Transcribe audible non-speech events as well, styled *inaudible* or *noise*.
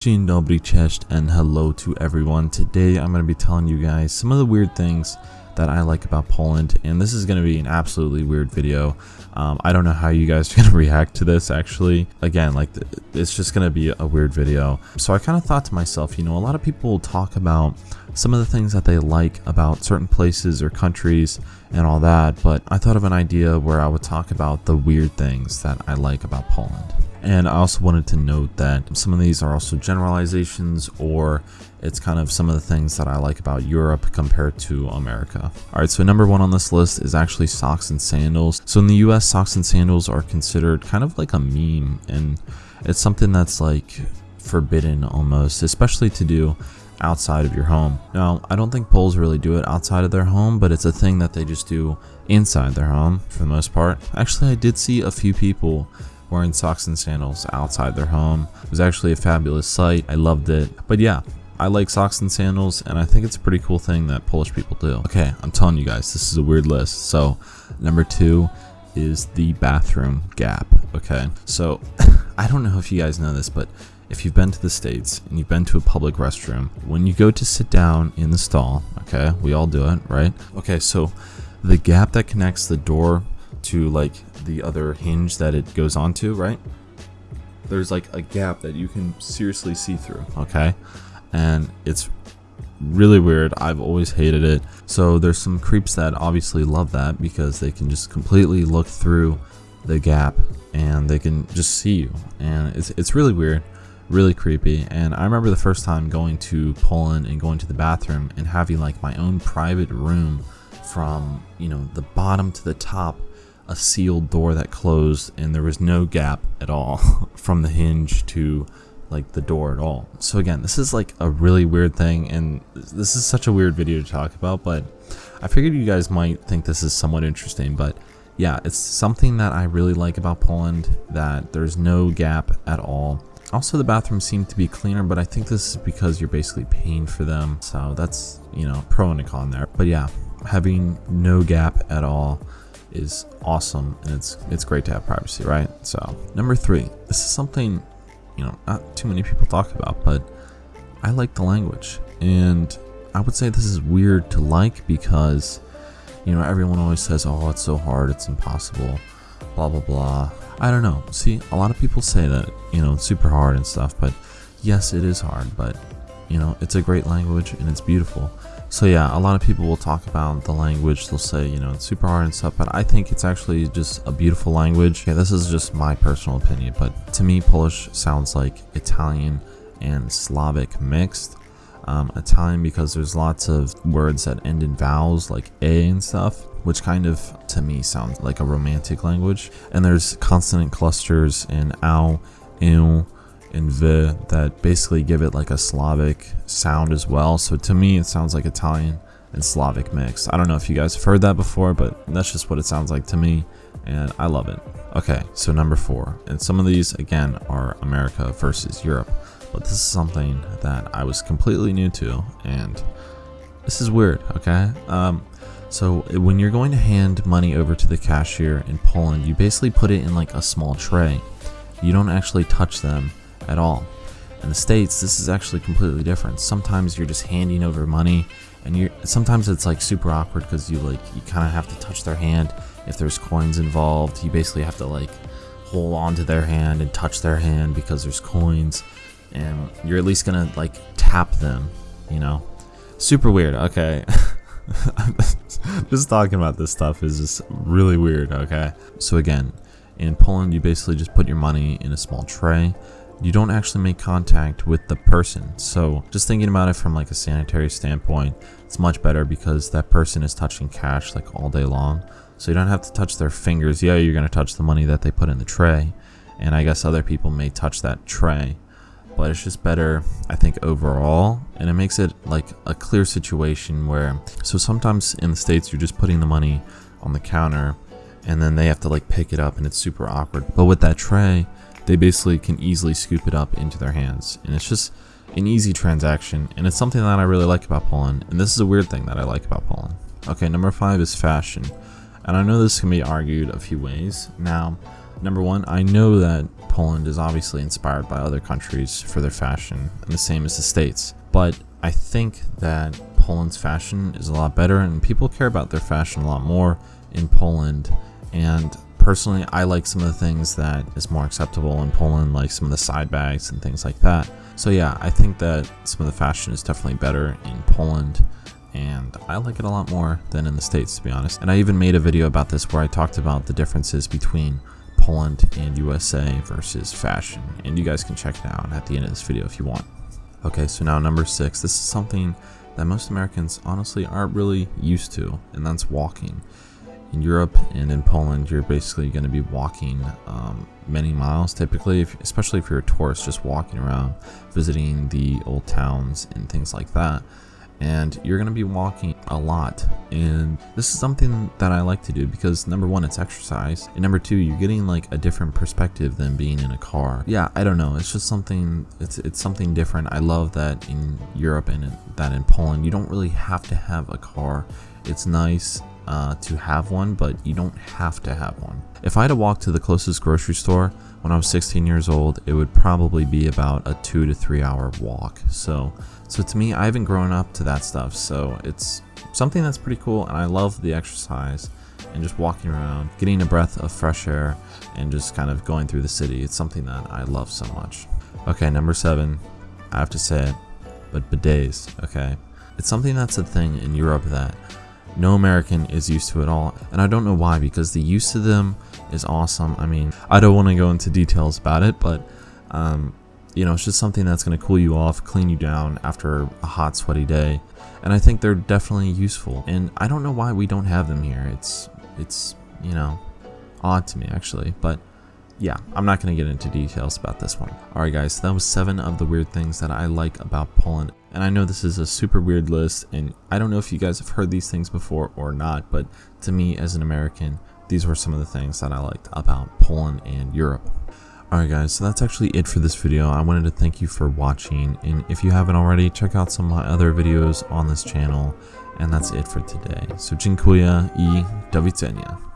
Dzień dobry, and hello to everyone. Today I'm going to be telling you guys some of the weird things that I like about Poland, and this is going to be an absolutely weird video. Um, I don't know how you guys *laughs* are going to react to this actually. Again, like it's just going to be a weird video. So I kind of thought to myself, you know, a lot of people talk about some of the things that they like about certain places or countries and all that, but I thought of an idea where I would talk about the weird things that I like about Poland. And I also wanted to note that some of these are also generalizations or it's kind of some of the things that I like about Europe compared to America. Alright, so number one on this list is actually socks and sandals. So in the US, socks and sandals are considered kind of like a meme and it's something that's like forbidden almost, especially to do outside of your home. Now, I don't think Poles really do it outside of their home, but it's a thing that they just do inside their home for the most part. Actually, I did see a few people wearing socks and sandals outside their home. It was actually a fabulous sight. I loved it. But yeah, I like socks and sandals, and I think it's a pretty cool thing that Polish people do. Okay, I'm telling you guys, this is a weird list. So, number two is the bathroom gap. Okay, so *laughs* I don't know if you guys know this, but if you've been to the States and you've been to a public restroom, when you go to sit down in the stall, okay, we all do it, right? Okay, so the gap that connects the door to like the other hinge that it goes onto, right? There's like a gap that you can seriously see through, okay? And it's really weird. I've always hated it. So there's some creeps that obviously love that because they can just completely look through the gap and they can just see you. And it's it's really weird, really creepy. And I remember the first time going to Poland and going to the bathroom and having like my own private room from, you know, the bottom to the top a sealed door that closed and there was no gap at all *laughs* from the hinge to like the door at all. So again, this is like a really weird thing and this is such a weird video to talk about, but I figured you guys might think this is somewhat interesting, but yeah, it's something that I really like about Poland that there's no gap at all. Also, the bathrooms seem to be cleaner, but I think this is because you're basically paying for them. So that's, you know, pro and a con there. But yeah, having no gap at all is awesome and it's it's great to have privacy, right? So number three, this is something you know not too many people talk about, but I like the language, and I would say this is weird to like because you know everyone always says, "Oh, it's so hard, it's impossible," blah blah blah. I don't know. See, a lot of people say that you know it's super hard and stuff, but yes, it is hard, but you know it's a great language and it's beautiful. So yeah, a lot of people will talk about the language. They'll say, you know, it's super hard and stuff, but I think it's actually just a beautiful language. Yeah, this is just my personal opinion, but to me, Polish sounds like Italian and Slavic mixed. Um, Italian because there's lots of words that end in vowels like a and stuff, which kind of to me sounds like a romantic language. And there's consonant clusters in ow, ew, and v that basically give it like a Slavic sound as well. So to me, it sounds like Italian and Slavic mix. I don't know if you guys have heard that before, but that's just what it sounds like to me, and I love it. Okay, so number four, and some of these again are America versus Europe, but this is something that I was completely new to, and this is weird. Okay, um, so when you're going to hand money over to the cashier in Poland, you basically put it in like a small tray. You don't actually touch them at all. In the States, this is actually completely different. Sometimes you're just handing over money and you're sometimes it's like super awkward because you like you kind of have to touch their hand if there's coins involved. You basically have to like hold on to their hand and touch their hand because there's coins and you're at least gonna like tap them, you know? Super weird, okay. *laughs* just talking about this stuff is just really weird, okay? So again, in Poland you basically just put your money in a small tray you don't actually make contact with the person. So just thinking about it from like a sanitary standpoint, it's much better because that person is touching cash like all day long. So you don't have to touch their fingers. Yeah, you're going to touch the money that they put in the tray. And I guess other people may touch that tray. But it's just better, I think, overall. And it makes it like a clear situation where, so sometimes in the States, you're just putting the money on the counter and then they have to like pick it up and it's super awkward. But with that tray, they basically can easily scoop it up into their hands. And it's just an easy transaction, and it's something that I really like about Poland, and this is a weird thing that I like about Poland. Okay, number five is fashion. And I know this can be argued a few ways. Now, Number one, I know that Poland is obviously inspired by other countries for their fashion, and the same as the States. But I think that Poland's fashion is a lot better, and people care about their fashion a lot more in Poland. And personally, I like some of the things that is more acceptable in Poland, like some of the side bags and things like that. So yeah, I think that some of the fashion is definitely better in Poland and I like it a lot more than in the States to be honest. And I even made a video about this where I talked about the differences between Poland and USA versus fashion and you guys can check it out at the end of this video if you want. Okay, so now number six, this is something that most Americans honestly aren't really used to and that's walking. In Europe and in Poland, you're basically going to be walking um, many miles typically, if, especially if you're a tourist, just walking around, visiting the old towns and things like that. And you're going to be walking a lot. And this is something that I like to do because number one it's exercise. And number two you're getting like a different perspective than being in a car. Yeah I don't know. It's just something it's it's something different. I love that in Europe and that in Poland you don't really have to have a car. It's nice uh, to have one but you don't have to have one if I had to walk to the closest grocery store when I was 16 years old, it would probably be about a two to three hour walk. So, so to me, I haven't grown up to that stuff. So it's something that's pretty cool. And I love the exercise and just walking around, getting a breath of fresh air and just kind of going through the city. It's something that I love so much. Okay, number seven, I have to say it, but bidets, okay? It's something that's a thing in Europe that no American is used to at all. And I don't know why, because the use of them is awesome. I mean, I don't want to go into details about it, but um, you know, it's just something that's going to cool you off, clean you down after a hot, sweaty day. And I think they're definitely useful. And I don't know why we don't have them here. It's, it's, you know, odd to me actually, but yeah, I'm not going to get into details about this one. Alright guys, that was 7 of the weird things that I like about Poland. And I know this is a super weird list, and I don't know if you guys have heard these things before or not, but to me as an American, these were some of the things that I liked about Poland and Europe. Alright guys, so that's actually it for this video. I wanted to thank you for watching, and if you haven't already, check out some of my other videos on this channel, and that's it for today. So dziękuję i do widzenia.